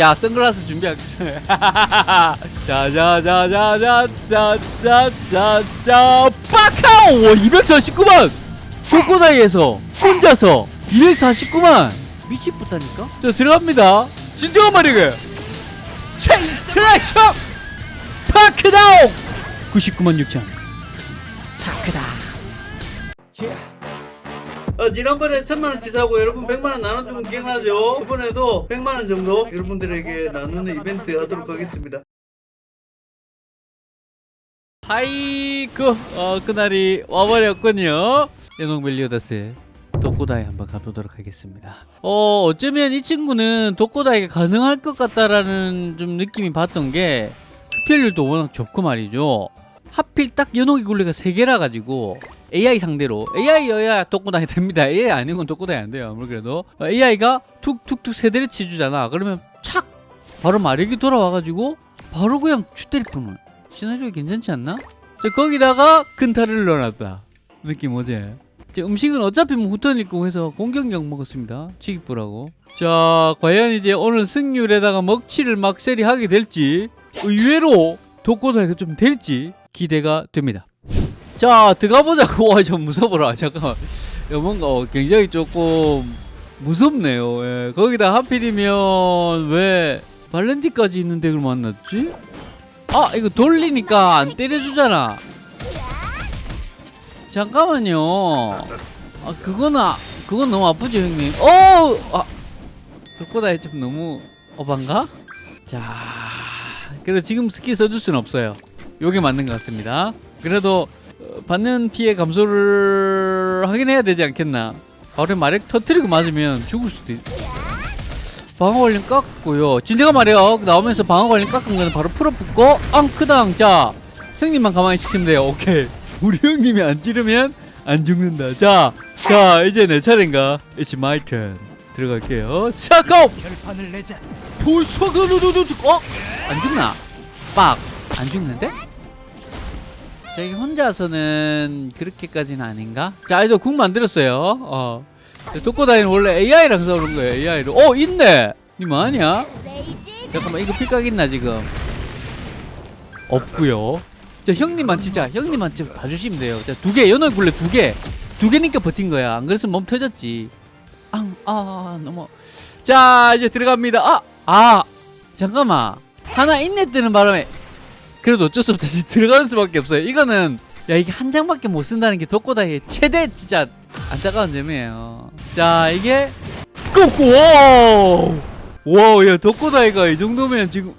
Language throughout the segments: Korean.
야 선글라스 준비하겠습니다 자자자자자자자자자 빠카오! 와 249만! 독고다이에서 혼자서 249만! 미치겠다니까? 자 들어갑니다. 진정한 말이게 체이스라쇼 파크다운 99만 6천. 파크다 어, 지난번에 천만원 치 사고 여러분 백만원 나눠주면 기억나죠? 이번에도 백만원 정도 여러분들에게 나누는 이벤트 하도록 하겠습니다. 하이그 어, 그날이 와버렸군요. 연홍벨리오다스 독고다이 한번 가보도록 하겠습니다. 어 어쩌면 이 친구는 독고다이가 가능할 것 같다라는 좀 느낌이 봤던 게 흡혈률도 워낙 좋고 말이죠. 하필 딱 연옥이 굴레가 3개라 가지고 AI 상대로. AI여야 독고다이 됩니다. AI 아니고는 독고다이 안 돼요 어, AI가 툭툭툭 세대를 치주잖아. 그러면 착! 바로 마력이 돌아와가지고 바로 그냥 추때리 뿐을 시나리오 괜찮지 않나? 자, 거기다가 근타를 넣어놨다. 느낌 오지? 자, 음식은 어차피 뭐 후턴 있고 해서 공격력 먹었습니다. 치기뿌라고. 자 과연 이제 오늘 승률에다가 먹칠을 막세리 하게 될지 의외로 독고다이가 좀 될지 기대가 됩니다 자 들어가보자고. 와좀 무서워라. 잠깐만. 뭔가 어, 굉장히 조금 무섭네요. 예. 거기다 하필이면 왜 발렌티까지 있는 덱을 만났지? 아 이거 돌리니까 안 때려주잖아. 잠깐만요. 아 그거는 아- 그건 너무 아프죠 형님. 어우 아 그거다 좀 너무 어반가? 자 그래도 지금 스킬 써줄 수는 없어요. 요게 맞는 것 같습니다. 그래도 어, 받는 피해 감소를 하긴 해야 되지 않겠나. 바로 마력 터트리고 맞으면 죽을 수도 있. 방어 관련 깎고요. 진짜가 말이에요 나오면서 방어 관련 깎은 거는 바로 풀어붙고 앙크당. 자 형님만 가만히 있으시면 돼요. 오케이. 우리 형님이 안 찌르면 안 죽는다. 자, 자 이제 내 차례인가? It's my turn. 들어갈게요. 샤고! 결판을 내자. 돌소그루두두 어? 안 죽나? 빡! 안 죽는데? 자, 이게 혼자서는 그렇게까지는 아닌가? 자, 이제 궁 만들었어요. 어. 독고다이는 원래 AI랑 싸우는 거예요, AI로. 어, 있네! 니 뭐하냐? 잠깐만, 이거 필각 있나, 지금? 없구요 자, 형님만 진짜, 형님만 진짜 봐주시면 돼요. 자, 두 개, 연어 굴레 두 개. 두 개니까 버틴 거야. 안 그랬으면 몸 터졌지. 앙, 아, 너무. 자, 이제 들어갑니다. 아! 아! 잠깐만. 하나 인내 뜨는 바람에. 그래도 어쩔 수 없다. 진짜 들어가는 수밖에 없어요. 이거는, 야, 이게 한 장밖에 못 쓴다는 게 덕고다이의 최대 진짜 안타까운 점이에요. 자, 이게. Go! 와우! 와우, 야, 덕고다이가 이 정도면 지금.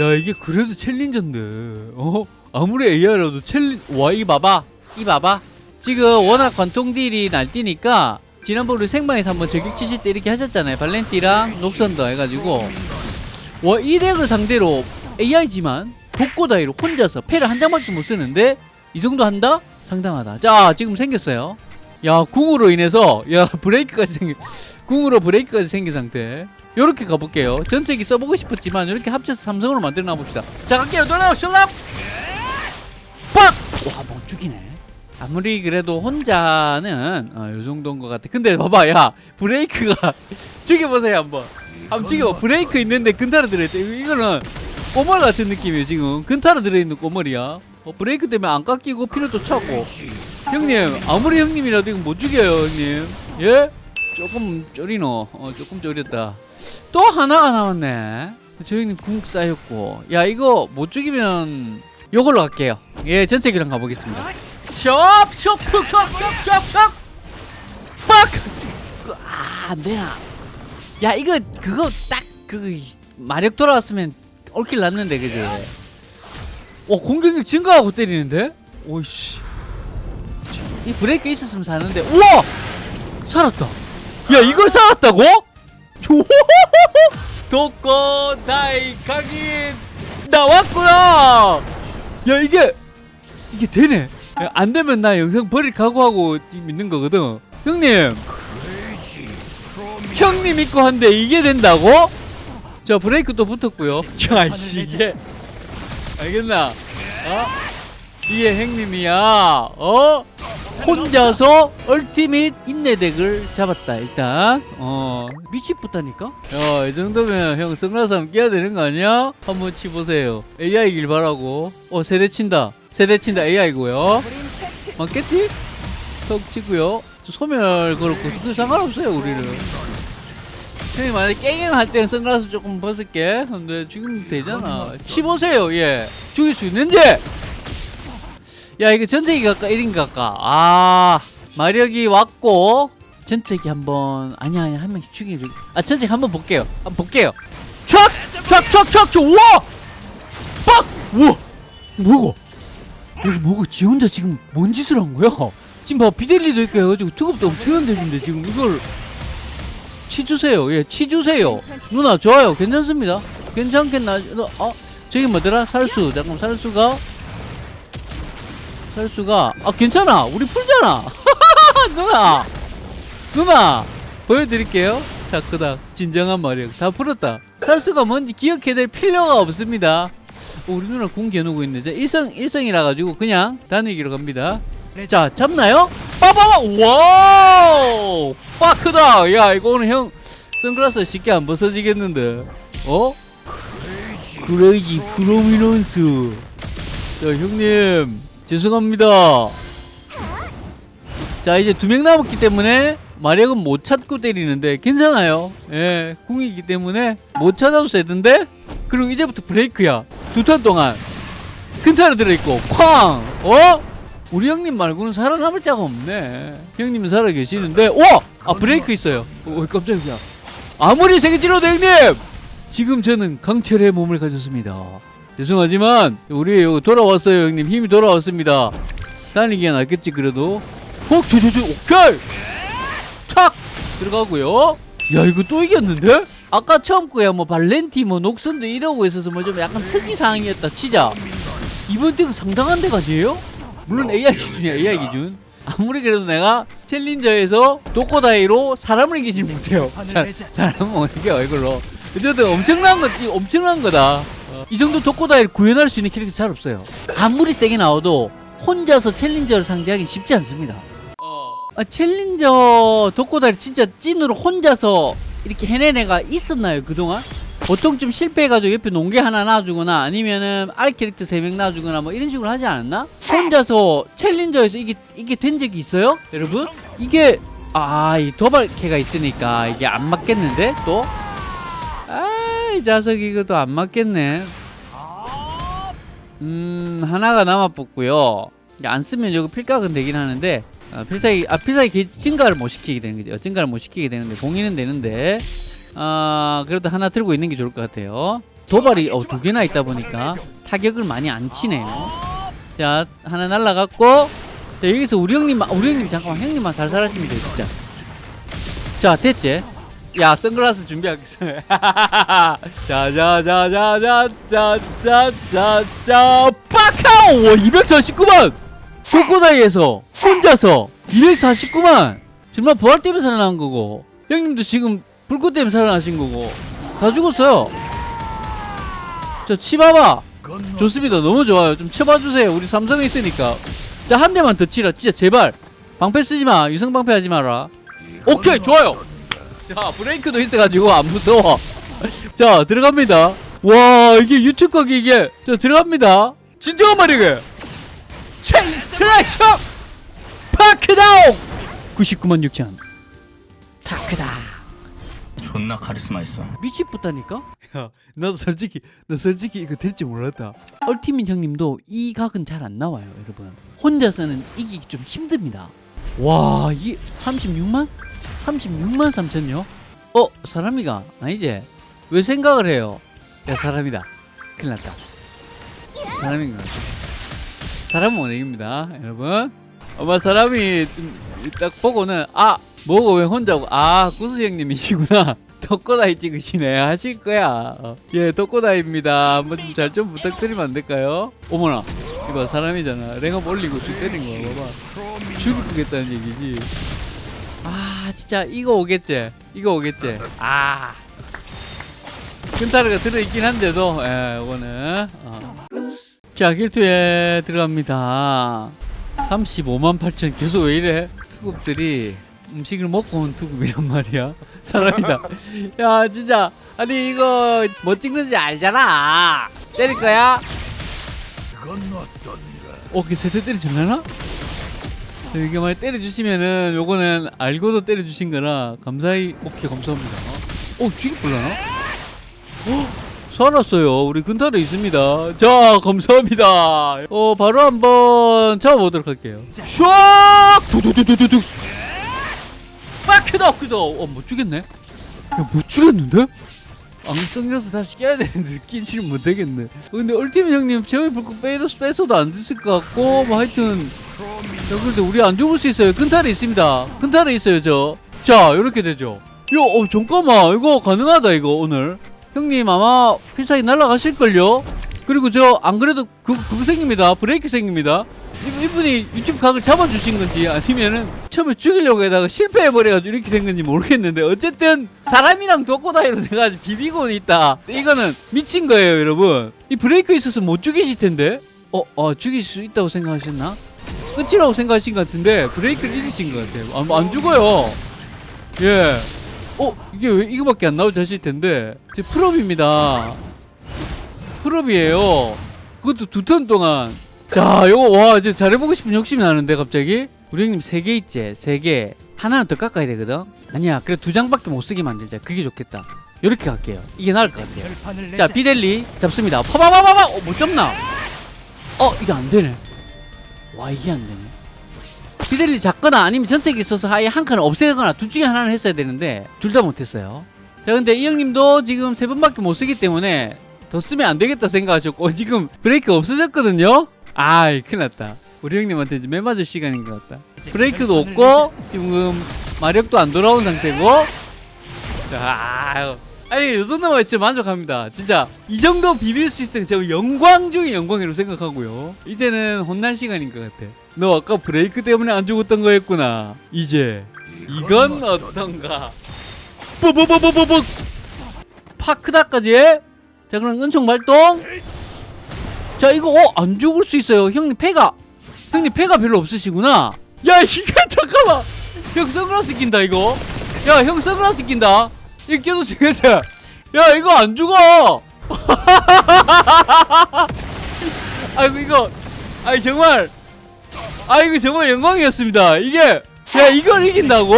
야, 이게 그래도 챌린저인데. 어? 아무리 AI라도 챌린, 와, 이 봐봐. 이 봐봐. 지금 워낙 관통 딜이 날뛰니까 지난번 우리 생방에서 한번 저격 치실 때 이렇게 하셨잖아요. 발렌티랑 녹선더 해가지고 와, 이 덱을 상대로 AI지만 독고다이로 혼자서 패를 한 장밖에 못 쓰는데 이 정도 한다? 상당하다. 자, 지금 생겼어요. 야, 궁으로 인해서 야, 브레이크까지 생긴 궁으로 브레이크까지 생긴 상태. 요렇게 가볼게요. 전체기 써보고 싶었지만 이렇게 합쳐서 삼성으로 만들어 놔봅시다. 자, 갈게요. 돌아오 실람! 빡! 와, 못 죽이네. 아무리 그래도 혼자는 어, 요 정도인 것 같아. 근데 봐봐, 야 브레이크가 죽여보세요 한번. 한번 죽여. 브레이크 있는데 근타로 들어있대. 이거는 꼬멀 같은 느낌이에요 지금. 근타로 들어있는 꼬멀이야. 어, 브레이크 때문에 안 깎이고 피로도 차고. 형님, 아무리 형님이라도 이거 못 죽여요, 형님. 예? 조금 쫄이노. 어, 조금 쫄였다. 또 하나가 남았네. 저 형님 궁 쌓였고. 야 이거 못 죽이면 요걸로 갈게요. 예, 전체 기랑 가보겠습니다. 숍! 숍! 푹! 숍! 숍! 숍! 숍! 빡! 아, 안 되나? 야, 이거, 그거 딱, 그, 마력 돌아왔으면 올킬 났는데, 그지? 어, 공격력 증가하고 때리는데? 오이씨. 이 브레이크 있었으면 사는데, 우와! 살았다! 야, 이걸 살았다고? 도코 다이 각인 나왔구나! 야, 이게, 이게 되네. 야, 안 되면 나 영상 버릴 각오하고 있는 거거든. 형님, 형님 있고 한데 이게 된다고? 자 브레이크 또 붙었고요. 야, 씨 이게 알겠나? 어? 이게 형님이야. 어? 혼자서 얼티밋 인내덱을 잡았다 일단 어 미치겠다니까 야이 정도면 형 선글라스 한번 끼야 되는 거 아니야? 한번 치보세요 AI길 바라고 어 세대 친다 세대 친다 AI고요 맞겠지? 턱 치고요 저 소멸 걸었고 그 상관없어요 우리는 형님 만약에 깽깽 할 때는 선글라스 조금 벗을게. 근데 지금 되잖아. 치보세요. 예. 죽일 수 있는데! 야 이거 전체기 갈까? 1인 갈까? 아 마력이 왔고 전체기 한번 아니야 아니야 한 명씩 죽이고 아 전체기 한번 볼게요. 한번 볼게요. 촥촥촥촥 우와! 빡! 우와! 뭐고? 여기 뭐고? 지 혼자 지금 뭔 짓을 한 거야? 지금 봐 비델리도 있고 해가지고 투급도 엄청 흔들리는데 지금 이걸 치주세요. 예 치주세요. 누나 좋아요. 괜찮습니다. 괜찮겠나? 어 저기 뭐더라? 살수 잠깐 살수가? 살수가? 아 괜찮아. 우리 풀잖아. 누나! 누나! 보여드릴게요. 자 그닥 진정한 마력. 다 풀었다. 살수가 뭔지 기억해야 될 필요가 없습니다. 어, 우리 누나 궁 겨누고 있네. 자 일성 일성이라 가지고 그냥 단위기로 갑니다. 자 잡나요? 빠바바! 와우! 파크다! 야 이거는 형 선글라스 쉽게 안 벗어지겠는데. 어? 그레이지 프로미넌스. 자 형님. 죄송합니다. 자 이제 두 명 남았기 때문에 마력은 못 찾고 때리는데 괜찮아요. 예 궁이기 때문에 못 찾아도 세던데? 그리고 이제부터 브레이크야. 두 턴 동안. 큰 탄을 들어있고 쾅! 어? 우리 형님 말고는 살아남을 자가 없네. 형님은 살아계시는데. 오! 아 브레이크 있어요. 오 깜짝이야. 아무리 세게 찔러도 형님! 지금 저는 강철의 몸을 가졌습니다. 죄송하지만 우리 돌아왔어요 형님. 힘이 돌아왔습니다. 달리기가 낫겠지 그래도? 어? 저저저 오케이! 착! 들어가고요. 야 이거 또 이겼는데? 아까 처음 거야 뭐 발렌티 뭐 녹슨도 이러고 있어서 뭐 좀 약간 특이 사항이었다 치자. 이번 덱은 상당한 데가지예요? 물론 AI 기준이야 AI 기준. 아무리 그래도 내가 챌린저에서 도코다이로 사람을 이기지 못해요. 사, 사람은 어떻게 이걸로? 어쨌든 엄청난 거 엄청난 거다. 어, 이 정도 도코다이를 구현할 수 있는 캐릭터 잘 없어요. 아무리 세게 나와도 혼자서 챌린저를 상대하기 쉽지 않습니다. 아, 챌린저 도코다이 진짜 찐으로 혼자서 이렇게 해낸 애가 있었나요 그동안? 보통 좀 실패해가지고 옆에 농계 하나 놔주거나 아니면은 알 캐릭터 3명 놔주거나 뭐 이런 식으로 하지 않았나? 혼자서 챌린저에서 이게 이게 된 적이 있어요? 여러분? 이게 아 이 도발캐가 있으니까 이게 안 맞겠는데 또? 아이 자석 이것도 안 맞겠네 음 하나가 남아 뽑고요 안 쓰면 저거 필각은 되긴 하는데 아, 필살기 아 필살기 개- 증가를 못 시키게 되는 거죠 증가를 못 시키게 되는데 봉인은 되는데 아 그래도 하나 들고 있는 게 좋을 것 같아요. 도발이 어, 두 개나 있다 보니까 타격을 많이 안 치네요. 자 하나 날라갔고 자 여기서 우리 형님 우리 형님 잠깐만 형님만 살살 하시면 돼요 진짜. 자 됐지? 야 선글라스 준비하겠습니다 자자자자자자자자 빠카오 249만! 도코다이에서 혼자서 249만! 정말 부활 때문에 살아난 거고 형님도 지금 불꽃 때문에 살아나신 거고. 다 죽었어요. 자 치봐봐 좋습니다. 너무 좋아요. 좀 쳐봐주세요. 우리 삼성에 있으니까. 자 한 대만 더 치라. 진짜 제발. 방패 쓰지마. 유성 방패 하지 마라. 오케이 좋아요. 자 브레이크도 있어가지고 안 무서워. 자 들어갑니다. 와 이게 유튜브 각이 이게. 자 들어갑니다. 진정한 말이게 체인 슬래셔! 파크다운! 99만 6천. 타크다 존나 카리스마 있어. 미치겠다니까? 야, 나도 솔직히, 나 솔직히 이거 될지 몰랐다. 얼티민 형님도 이 각은 잘 안 나와요, 여러분. 혼자서는 이기기 좀 힘듭니다. 와, 이게 36만? 36만 3천요? 어, 사람이가 아니지? 왜 생각을 해요? 야, 사람이다. 큰일 났다. 사람인 것 같아. 사람은 원액입니다, 여러분. 아마 사람이 좀딱 보고는 아 뭐고 왜 혼자고 아 구수 형님이시구나 덕고다이 찍으시네. 하실 거야. 어. 예 덕고다이입니다. 한번 좀 잘좀 부탁드리면 안 될까요? 어머나 이거 사람이잖아. 랭업 올리고 죽 때린 거 봐봐. 죽이겠다는 얘기지. 아 진짜 이거 오겠지? 이거 오겠지? 아. 근타르가 들어있긴 한데도 예 이거는 어. 자 길투에 들어갑니다. 35만 8천 계속 왜 이래? 투급들이 음식을 먹고 온 투급이란 말이야. 사람이다. 야 진짜 아니 이거 뭐 찍는지 알잖아. 때릴 거야? 어, 그 세대 때려줄라나? 이렇게 많이 때려주시면은 요거는 알고도 때려주신 거라 감사히 오케이 감사합니다. 어? 어, 살았어요. 우리 근탈에 있습니다. 자, 감사합니다. 어, 바로 한번 잡아보도록 할게요. 슉! 두두두두두두. 빡! 크다, 크다. 어, 못 죽였네? 야, 못 죽였는데? 앙성겨서 다시 깨야 되는데 끼지를 못하겠네. 어, 근데 얼티밋 형님 제어의 불꽃 빼도 뺏어도 안 됐을 것 같고 뭐 하여튼 자 그런데 우리 안 죽을 수 있어요. 근탈에 있습니다. 근탈에 있어요 저. 자 이렇게 되죠. 야, 어 잠깐만 이거 가능하다 이거 오늘. 형님 아마 필살기 날라가실걸요? 그리고 저 안 그래도 그, 그거 생깁니다. 브레이크 생깁니다. 이- 이분이 유튜브 각을 잡아주신 건지 아니면은 처음에 죽이려고 해다가 실패해버려가지고 이렇게 된 건지 모르겠는데 어쨌든 사람이랑 독고다이로 내가 비비고 있다. 이거는 미친 거예요 여러분. 이 브레이크 있었으면 못 죽이실 텐데 어, 어 죽일 수 있다고 생각하셨나? 끝이라고 생각하신 것 같은데 브레이크를 잃으신 것 같아요. 안, 안 죽어요. 예. 어 이게 왜 이거밖에 안 나오지 하실 텐데 제 풀업입니다. 풀업이에요. 그것도 두 턴 동안. 자, 요거 와 이제 잘해보고 싶은 욕심이 나는데 갑자기 우리 형님 세 개 있지, 세 개. 하나는 더 깎아야 되거든. 아니야, 그래 두 장밖에 못 쓰게 만들자. 그게 좋겠다. 이렇게 갈게요. 이게 나을 것 같아요. 자, 비델리 잡습니다. 파바바바바. 어, 못 잡나? 어, 이게 안 되네. 와, 이게 안 되네. 비델리 잡거나 아니면 전책이 있어서 아예 한 칸을 없애거나 둘 중에 하나는 했어야 되는데 둘 다 못했어요. 자, 근데 이 형님도 지금 세 번밖에 못 쓰기 때문에 더 쓰면 안 되겠다 생각하셨고 지금 브레이크 없어졌거든요. 아, 큰일 났다. 우리 형님한테 이제 매 맞을 시간인 것 같다. 브레이크도 없고 지금 마력도 안 돌아온 상태고. 자. 아니 이 정도면 진짜 만족합니다. 진짜 이 정도 비빌 수 있으면 제가 영광 중에 영광이라고 생각하고요. 이제는 혼날 시간인 것 같아. 너 아까 브레이크 때문에 안 죽었던 거였구나. 이제 이건 어떤가? 뽀뽀뽀뽀뽀뽀 파크다까지. 자 그럼 은총 발동. 자 이거 어 안 죽을 수 있어요. 형님 패가 형님 패가 별로 없으시구나. 야 이거 잠깐만. 형 선글라스 낀다 이거. 야 형 선글라스 낀다. 이거 껴도 죽겠지. 야 이거 안 죽어. 아이고 이거 아이 정말 아 이거 정말 영광이었습니다. 이게 야 이걸 이긴다고?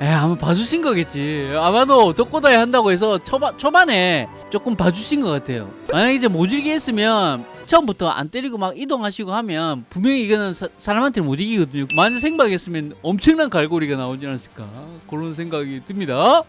에 아마 봐주신 거겠지. 아마도 덕고다이 한다고 해서 초반 초반에 조금 봐주신 것 같아요. 만약 이제 모질게 했으면 처음부터 안 때리고 막 이동하시고 하면 분명히 이거는 사, 사람한테 못 이기거든요. 만약 생박했으면 엄청난 갈고리가 나오지 않았을까 그런 생각이 듭니다.